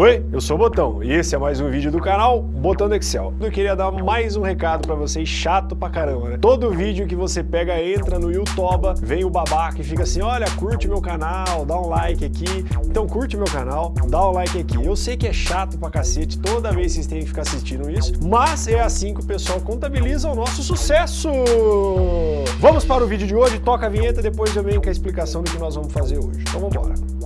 Oi, eu sou o Botão e esse é mais um vídeo do canal Botão do Excel. Eu queria dar mais um recado pra vocês, chato pra caramba, né? Todo vídeo que você pega, entra no YouTube, vem o babaca e fica assim, olha, curte meu canal, dá um like aqui. Então curte meu canal, dá um like aqui. Eu sei que é chato pra cacete, toda vez vocês têm que ficar assistindo isso, mas é assim que o pessoal contabiliza o nosso sucesso. Vamos para o vídeo de hoje, toca a vinheta, depois eu venho com a explicação do que nós vamos fazer hoje. Então vamos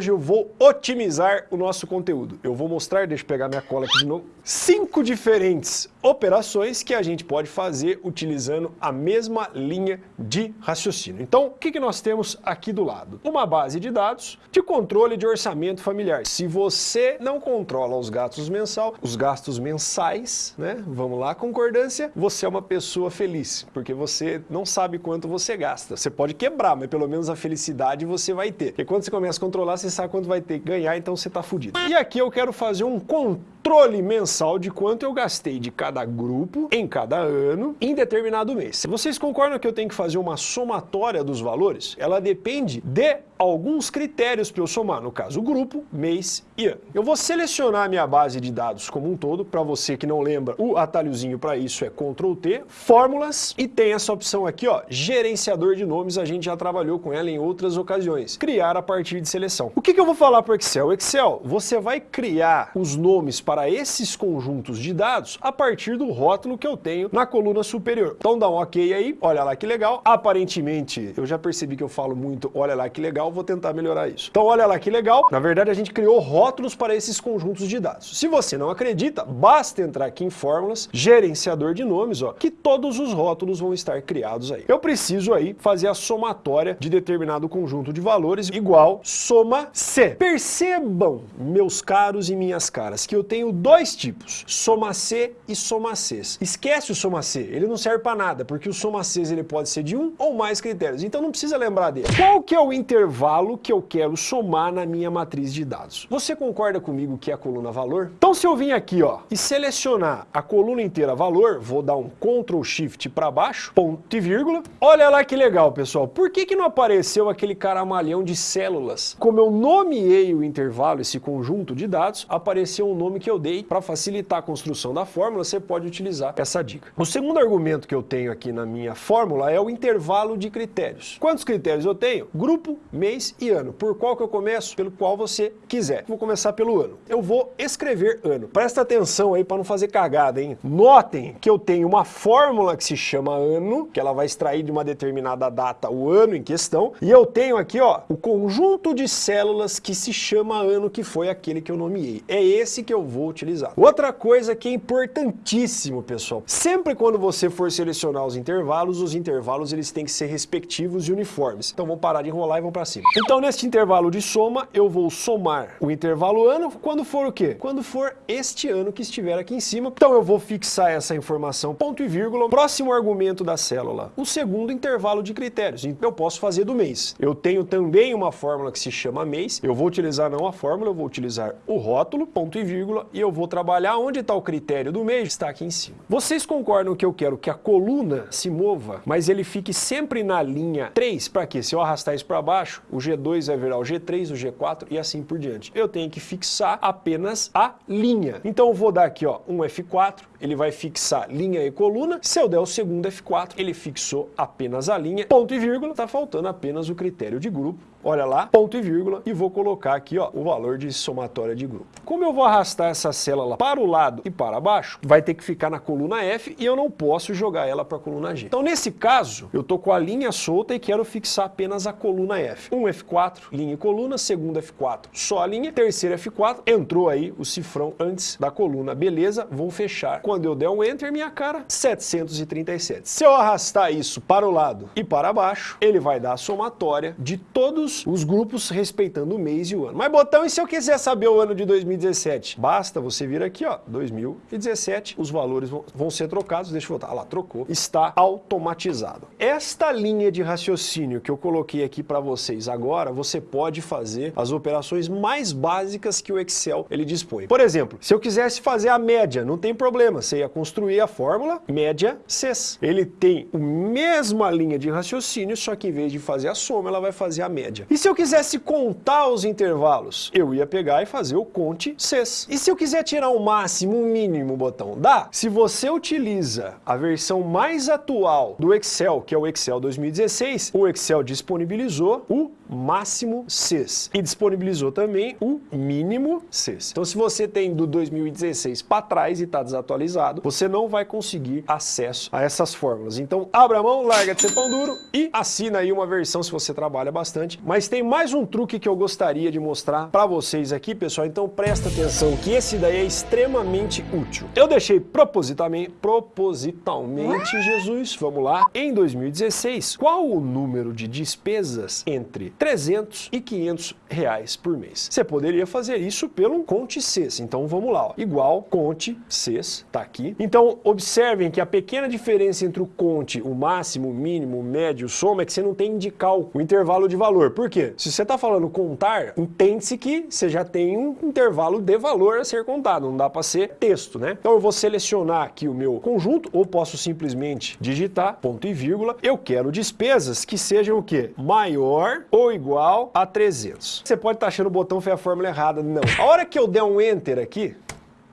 hoje eu vou otimizar o nosso conteúdo. Eu vou mostrar, deixa eu pegar minha cola aqui de novo, cinco diferentes operações que a gente pode fazer utilizando a mesma linha de raciocínio. Então, o que, que nós temos aqui do lado? Uma base de dados de controle de orçamento familiar. Se você não controla os gastos mensal, os gastos mensais, né? Vamos lá, concordância, você é uma pessoa feliz, porque você não sabe quanto você gasta. Você pode quebrar, mas pelo menos a felicidade você vai ter. Porque quando você começa a controlar, você sabe quanto vai ter que ganhar, então você está fudido. E aqui eu quero fazer um controle mensal de quanto eu gastei de cada grupo em cada ano em determinado mês. Vocês concordam que eu tenho que fazer uma somatória dos valores? Ela depende de alguns critérios para eu somar, no caso grupo, mês e ano. Eu vou selecionar minha base de dados como um todo, para você que não lembra, o atalhozinho para isso é Ctrl T, fórmulas e tem essa opção aqui, ó, gerenciador de nomes, a gente já trabalhou com ela em outras ocasiões, criar a partir de seleção. O que, que eu vou falar para o Excel? Excel, você vai criar os nomes para esses conjuntos de dados a partir do rótulo que eu tenho na coluna superior. Então dá um ok aí, olha lá que legal, aparentemente, eu já percebi que eu falo muito, olha lá que legal, vou tentar melhorar isso. Então olha lá que legal, na verdade a gente criou rótulos para esses conjuntos de dados. Se você não acredita, basta entrar aqui em fórmulas, gerenciador de nomes, ó, que todos os rótulos vão estar criados aí. Eu preciso aí fazer a somatória de determinado conjunto de valores igual soma C. Percebam, meus caros e minhas caras, que eu tenho dois tipos, soma C e soma Cs. Esquece o soma C, ele não serve para nada, porque o soma Cs ele pode ser de um ou mais critérios, então não precisa lembrar dele. Qual que é o intervalo intervalo que eu quero somar na minha matriz de dados. Você concorda comigo que é a coluna valor? Então se eu vim aqui ó, e selecionar a coluna inteira valor, vou dar um Ctrl Shift para baixo, ponto e vírgula. Olha lá que legal, pessoal. Por que, que não apareceu aquele caramalhão de células? Como eu nomeei o intervalo, esse conjunto de dados, apareceu um nome que eu dei para facilitar a construção da fórmula, você pode utilizar essa dica. O segundo argumento que eu tenho aqui na minha fórmula é o intervalo de critérios. Quantos critérios eu tenho? Grupo, mês, mês e ano. Por qual que eu começo? Pelo qual você quiser. Vou começar pelo ano. Eu vou escrever ano. Presta atenção aí para não fazer cagada, hein? Notem que eu tenho uma fórmula que se chama ano, que ela vai extrair de uma determinada data o ano em questão, e eu tenho aqui, ó, o conjunto de células que se chama ano, que foi aquele que eu nomeei. É esse que eu vou utilizar. Outra coisa que é importantíssimo, pessoal, sempre quando você for selecionar os intervalos, os intervalos eles têm que ser respectivos e uniformes. Então vamos parar de enrolar e vamos para cima. Então, neste intervalo de soma, eu vou somar o intervalo ano quando for o quê? Quando for este ano que estiver aqui em cima. Então, eu vou fixar essa informação, ponto e vírgula, próximo argumento da célula, o segundo intervalo de critérios. Então, eu posso fazer do mês. Eu tenho também uma fórmula que se chama mês. Eu vou utilizar não a fórmula, eu vou utilizar o rótulo, ponto e vírgula, e eu vou trabalhar onde está o critério do mês, está aqui em cima. Vocês concordam que eu quero que a coluna se mova, mas ele fique sempre na linha 3? Para quê? Se eu arrastar isso para baixo, o G2 vai virar o G3, o G4 e assim por diante. Eu tenho que fixar apenas a linha. Então eu vou dar aqui ó, um F4, ele vai fixar linha e coluna. Se eu der o segundo F4, ele fixou apenas a linha, ponto e vírgula, tá faltando apenas o critério de grupo. Olha lá, ponto e vírgula, e vou colocar aqui ó, o valor de somatória de grupo. Como eu vou arrastar essa célula para o lado e para baixo, vai ter que ficar na coluna F e eu não posso jogar ela para a coluna G. Então nesse caso, eu tô com a linha solta e quero fixar apenas a coluna F. Um F4, linha e coluna, segundo F4, só a linha, terceiro F4, entrou aí o cifrão antes da coluna. Beleza, vou fechar quando eu der um Enter, minha cara, 737. Se eu arrastar isso para o lado e para baixo, ele vai dar a somatória de todos os grupos respeitando o mês e o ano. Mas, Botão, e se eu quiser saber o ano de 2017? Basta você vir aqui, ó, 2017, os valores vão, ser trocados, deixa eu voltar, ah lá, trocou, está automatizado. Esta linha de raciocínio que eu coloquei aqui para vocês agora, você pode fazer as operações mais básicas que o Excel ele dispõe. Por exemplo, se eu quisesse fazer a média, não tem problema, você ia construir a fórmula média CES. Ele tem a mesma linha de raciocínio, só que em vez de fazer a soma, ela vai fazer a média. E se eu quisesse contar os intervalos, eu ia pegar e fazer o conte CES. E se eu quiser tirar o máximo, o mínimo, botão, dá? Se você utiliza a versão mais atual do Excel, que é o Excel 2016, o Excel disponibilizou o máximo CES e disponibilizou também o mínimo CES. Então se você tem do 2016 para trás e está desatualizado, você não vai conseguir acesso a essas fórmulas. Então abra a mão, larga de ser pão duro e assina aí uma versão se você trabalha bastante. Mas tem mais um truque que eu gostaria de mostrar para vocês aqui, pessoal, então presta atenção que esse daí é extremamente útil. Eu deixei propositalmente, propositalmente, Jesus, vamos lá, em 2016, qual o número de despesas entre 300 e 500 reais por mês. Você poderia fazer isso pelo Conte CES. Então vamos lá, ó. igual Conte CES, tá aqui. Então observem que a pequena diferença entre o Conte, o máximo, o mínimo, o médio, o soma, é que você não tem indicar o intervalo de valor. Por quê? Se você está falando contar, entende-se que você já tem um intervalo de valor a ser contado, não dá para ser texto, né? Então eu vou selecionar aqui o meu conjunto, ou posso simplesmente digitar ponto e vírgula. Eu quero despesas que sejam o quê? Maior ou igual a 300. Você pode estar achando o botão foi a fórmula errada. Não. A hora que eu der um Enter aqui,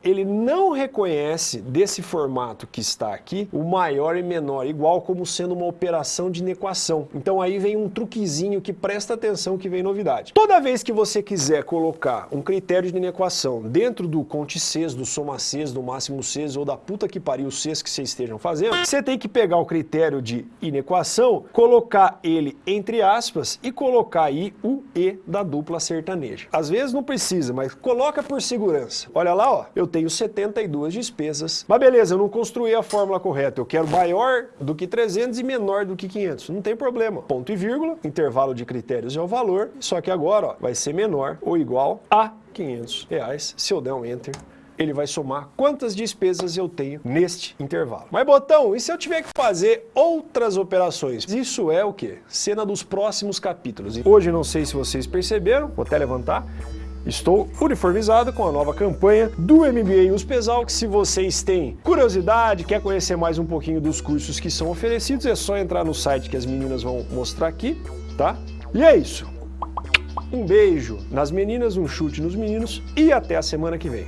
ele não reconhece desse formato que está aqui o maior e menor, igual como sendo uma operação de inequação. Então aí vem um truquezinho que presta atenção que vem novidade. Toda vez que você quiser colocar um critério de inequação dentro do conte Cs, do soma Cs, do máximo Cs ou da puta que pariu Cs que vocês estejam fazendo, você tem que pegar o critério de inequação, colocar ele entre aspas e colocar aí o E da dupla sertaneja. Às vezes não precisa, mas coloca por segurança. Olha lá, ó, eu tenho 72 despesas. Mas beleza, eu não construí a fórmula correta. Eu quero maior do que 300 e menor do que 500. Não tem problema. Ponto e vírgula, intervalo de critérios é o valor, só que agora ó, vai ser menor ou igual a 500 reais. Se eu der um Enter, ele vai somar quantas despesas eu tenho neste intervalo. Mas, Botão, e se eu tiver que fazer outras operações? Isso é o quê? Cena dos próximos capítulos. Hoje, não sei se vocês perceberam, vou até levantar, Estou uniformizado com a nova campanha do MBA USPESAL, que se vocês têm curiosidade, quer conhecer mais um pouquinho dos cursos que são oferecidos, é só entrar no site que as meninas vão mostrar aqui, tá? E é isso. Um beijo nas meninas, um chute nos meninos e até a semana que vem.